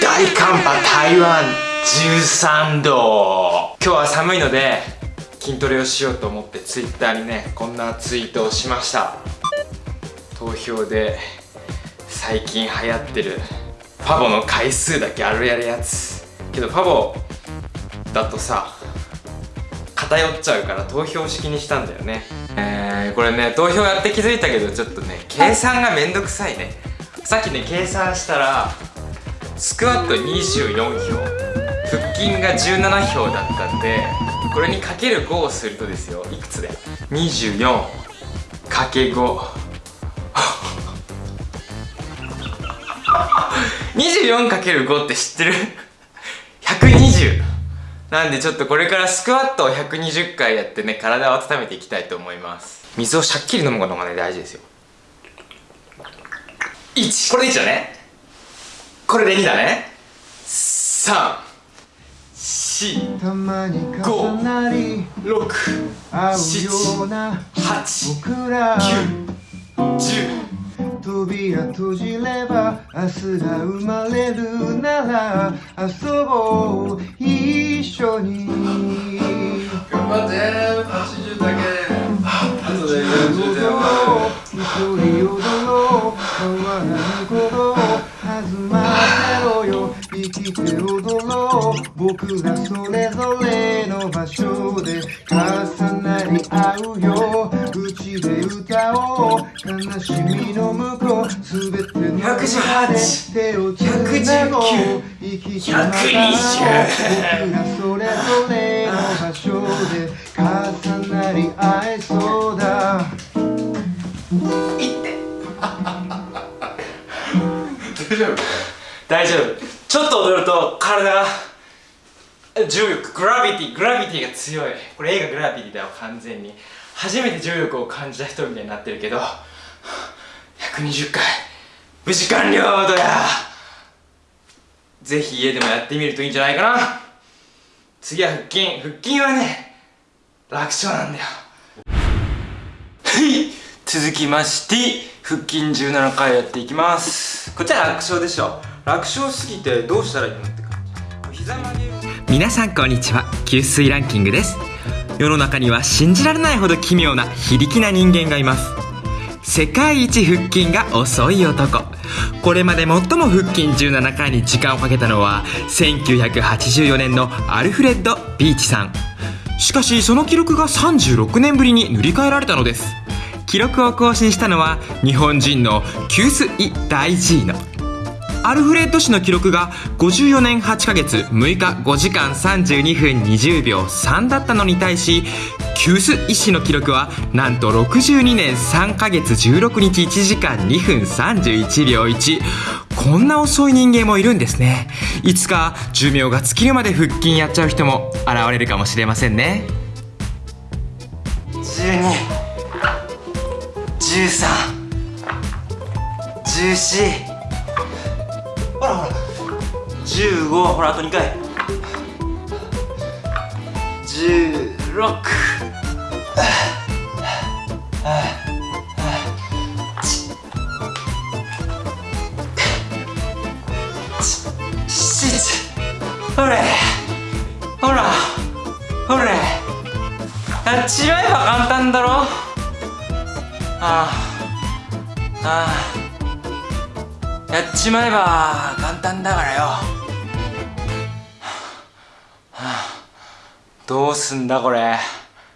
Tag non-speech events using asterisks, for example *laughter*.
大寒波台湾13度。今日は寒いので筋トレをしようと思ってツイッターにねこんなツイートをしました。投票で最近流行ってるファボの回数だけあるやるやつ。けどファボだとさ偏っちゃうから投票式にしたんだよね。えー、これね投票やって気づいたけどちょっとね計算がめんどくさいね。さっきね計算したらスクワット24票腹筋が17票だったんでこれにかける5をするとですよいくつで24かけ5 24×5 *laughs* って知ってる ?120 なんでちょっとこれからスクワットを120回やってね体を温めていきたいと思います。水をしゃっきり飲むことがね大事ですよ。1これで1だね。これで2だね。3 4 5 6 7 8 9 10扉閉じれば明日が生まれるなら遊ぼう一緒に。頑張って。80だけ。後で40で一僕らそれぞれの場所で重なり合うよ。うちで歌おう。悲しみの向こう。すべての中で手をつなごう。生きてまた僕らそれぞれの場所で重なり合えそうだ。大丈夫。大丈夫。ちょっと踊ると体が重力グラビティグラビティが強い。これ映画グラビティだよ完全に。初めて重力を感じた人みたいになってるけど120回。無事完了だや。ぜひ家でもやってみるといいんじゃないかな。次は腹筋。腹筋はね楽勝なんだよ。はい。続きまして腹筋17回やっていきます。こっちは楽勝でしょ。楽勝すぎてどうしたらいいの？皆さんこんにちは。給水ランキングです。世の中には信じられないほど奇妙な非力な人間がいます。世界一腹筋が遅い男。これまで最も腹筋17回に時間をかけたのは1984年のアルフレッド・ビーチさん。しかしその記録が36年ぶりに塗り替えられたのです。記録を更新したのは日本人のキュース・イ・ダイジーノ。アルフレッド氏の記録が54年8ヶ月6日5時間32分20秒3だったのに対しキュース医師の記録はなんと62年3ヶ月16日1時間2分31秒1こんな遅い人間もいるんですね。いつか寿命が尽きるまで腹筋やっちゃう人も現れるかもしれませんね。12 13 14 15ほらあと2回。16ほれ。ほら。ほれ。やっちまえば簡単だろ。ああ。ああ。やっちまえば簡単だからよ、どうすんだこれ。